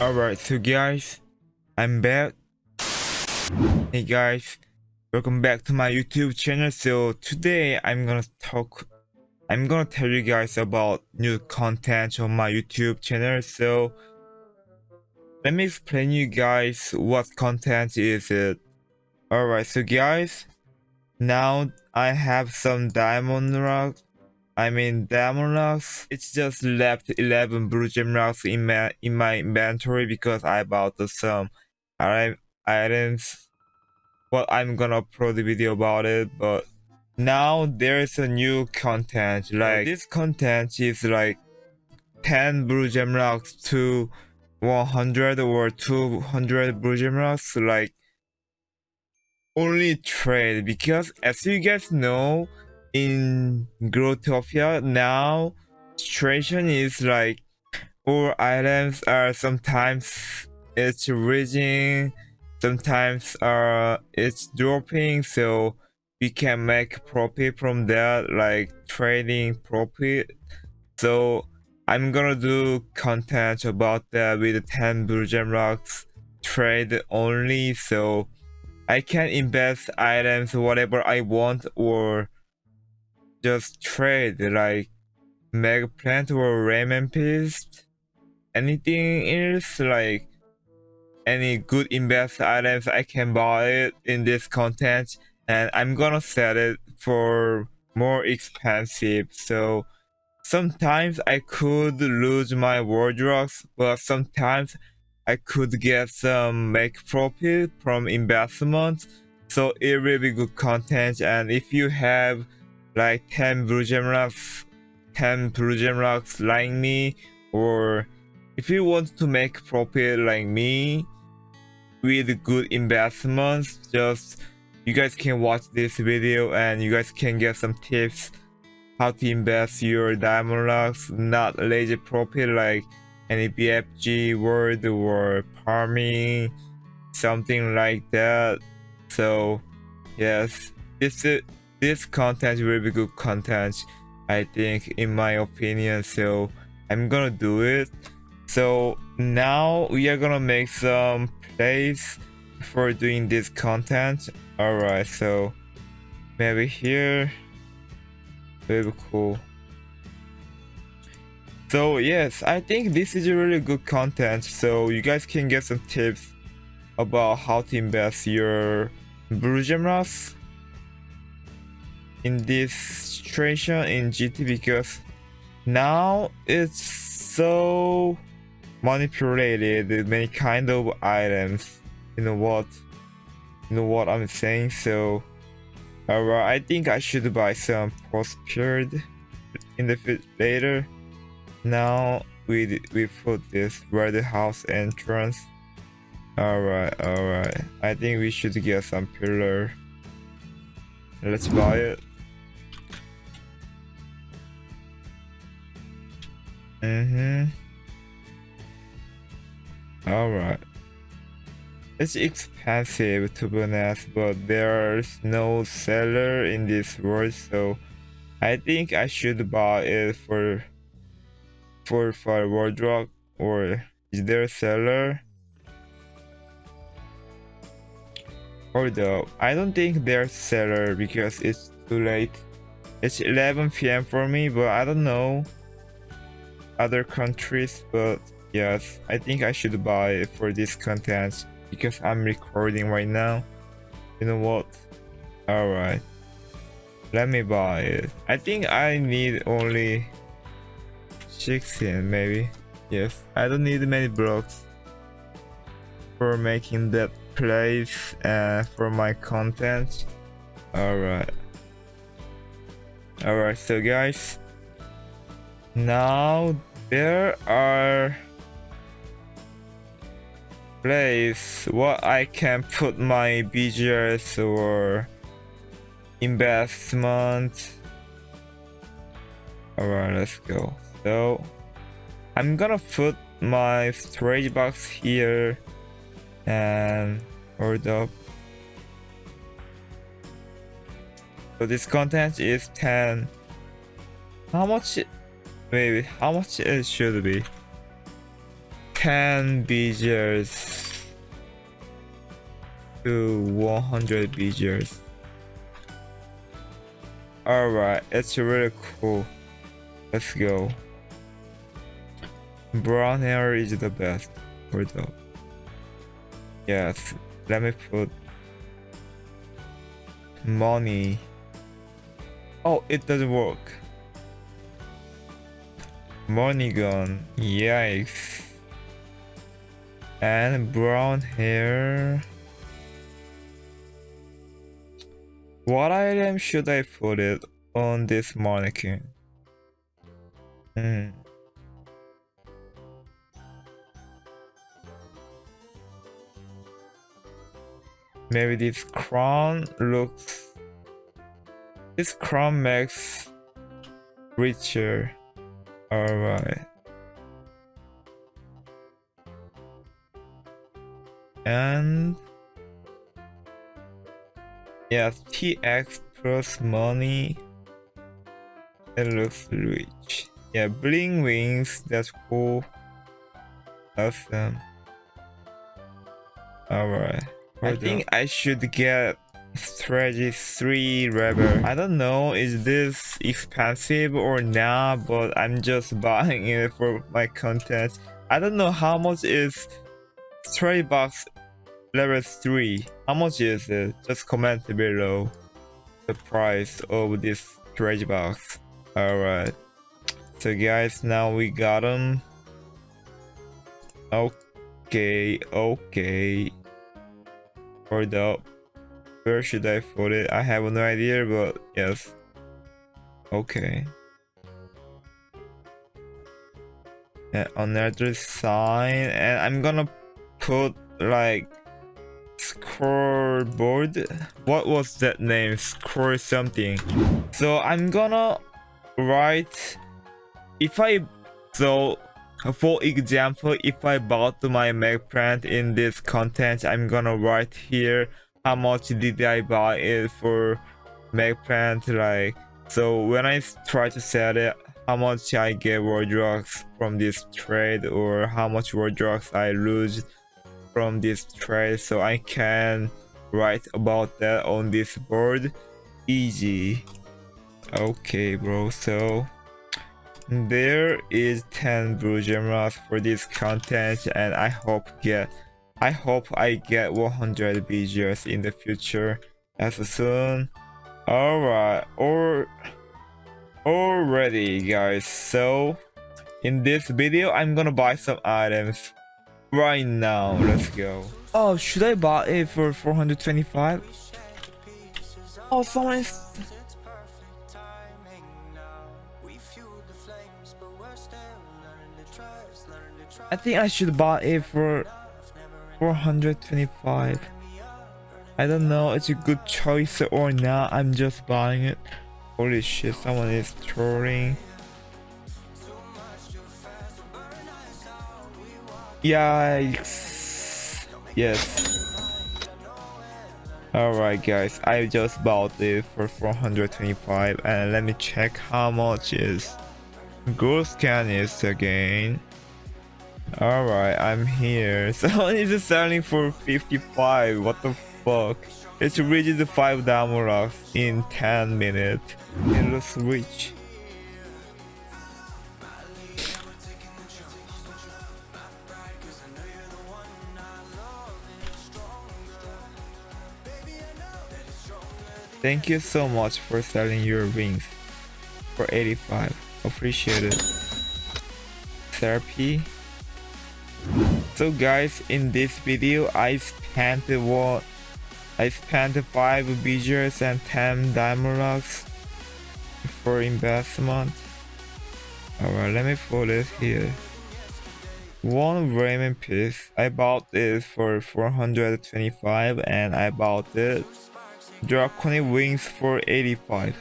Alright, so guys, I'm back. Hey guys, welcome back to my YouTube channel. So today I'm gonna talk, I'm gonna tell you guys about new content on my YouTube channel. So let me explain you guys what content is it. Alright, so guys, now I have some diamond rock I mean diamond rocks. It's just left 11 blue gem rocks in my in my inventory because I bought some items. Well, I'm gonna upload the video about it, but now there's a new content. Like this content is like 10 blue gem rocks to 100 or 200 blue gem rocks. Like only trade because as you guys know in Growtopia now situation is like all items are sometimes it's reaching sometimes uh it's dropping so we can make profit from that like trading profit. So i'm gonna do content about that with 10 blue gem rocks trade only so i can invest items whatever i want or just trade like Magplant or ramen paste? Anything else? Like any good invest items i can buy it in this content? And i'm gonna sell it for more expensive so sometimes i could lose my wardrobes but sometimes i could get some make profit from investment. So it will be good content and if you have like 10 blue gem rocks 10 blue gem rocks like me? Or if you want to make profit like me with good investments just you guys can watch this video and you guys can get some tips how to invest your diamond rocks not lazy profit like any bfg word or farming something like that. So yes this is this content will be good content i think in my opinion so i'm gonna do it. So now we are gonna make some plays for doing this content. All right so maybe here. Very cool. So yes i think this is a really good content so you guys can get some tips about how to invest your blue gem rocks in this situation in GT because now it's so manipulated many kind of items. You know what? You know what i'm saying? So alright i think i should buy some prospered in the later. Now we we put this where the house entrance. Alright alright. I think we should get some pillar. Let's buy it Mm-hmm. Alright. It's expensive to be honest, but there's no seller in this world, so I think I should buy it for for for wardrobe or is there a seller? Up, I don't think there's seller because it's too late. It's 11 p.m. for me, but I don't know other countries, but yes, I think I should buy for this content because I'm recording right now. You know what? Alright. Let me buy it. I think I need only 16 maybe. Yes, I don't need many blocks for making that place uh, for my content. Alright. Alright, so guys, now there are place what I can put my BGS or investment. Alright, let's go. So I'm gonna put my storage box here and hold up. So this content is 10. How much Maybe. How much it should be? 10 BGers to 100 BGers. Alright, it's really cool. Let's go. Brown hair is the best for the. Yes, let me put money. Oh, it doesn't work. Money gun. Yikes. And brown hair. What item should I put it on this mannequin? Hmm. Maybe this crown looks... This crown makes richer. Alright. And... Yeah, TX plus money. It looks rich. Yeah, bling wings, that's cool. Awesome. Alright. I think I should get strategy 3 rebel. I don't know is this expensive or not, but I'm just buying it for my content. I don't know how much is strategy box level 3. How much is it? Just comment below the price of this strategy box. Alright. So guys, now we got them. Okay, okay. Hold up. Where should I put it? I have no idea, but yes. Okay. And another sign, and I'm gonna put like scoreboard. What was that name? Score something. So I'm gonna write if I so for example if I bought my Magplant in this content I'm gonna write here how much did I buy it for Magplant like so when I try to sell it how much I get Robux from this trade or how much Robux I lose from this trade so I can write about that on this board. Easy. Okay bro so there is 10 blue gems for this content and I hope get I hope I get 100 BGs in the future as soon. Alright, or already guys, so in this video I'm gonna buy some items right now. Let's go. Oh, should I buy it for 425? Oh, someone I think I should buy it for 425. I don't know it's a good choice or not. I'm just buying it. Holy shit, someone is trolling. Yikes. Yes. Alright guys, I just bought it for 425 and let me check how much is. Ghost scan is again. Alright, I'm here. Someone is selling for 55. What the fuck? It's the 5 diamond in 10 minutes. It looks rich. Thank you so much for selling your rings for 85. Appreciate it. Therapy. So guys, in this video, I spent what I spent 5 BGs and 10 diamond for investment. Alright, let me put it here. One ramen piece, I bought it for 425 and I bought it draconic wings for 85.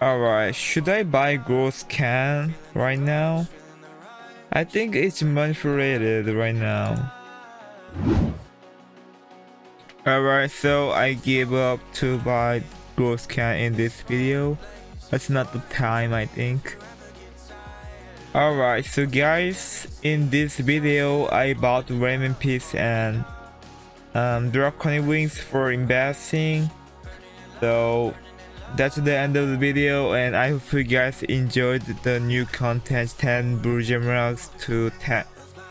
Alright, should I buy Ghost Can right now? I think it's manipulated right now. Alright, so I gave up to buy growth Can in this video. That's not the time I think. Alright, so guys, in this video I bought Ramen Piece and um, Draconic Wings for investing. So that's the end of the video and I hope you guys enjoyed the new content. 10 Blue rocks to 10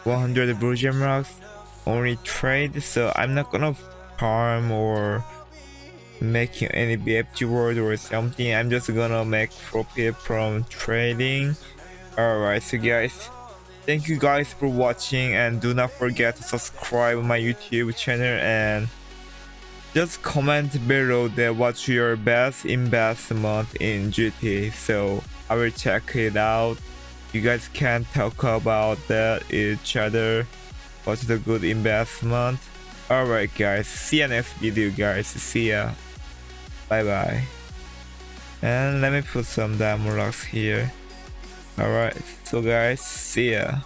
100 Blue Gemeralds only trade so I'm not gonna farm or making any BFG word or something. I'm just gonna make profit from trading. Alright so guys thank you guys for watching and do not forget to subscribe my YouTube channel and just comment below that what's your best investment in GT so I will check it out. You guys can talk about that each other. What's the good investment? Alright guys. See you next video guys. See ya. Bye bye and let me put some diamond rocks here. Alright so guys see ya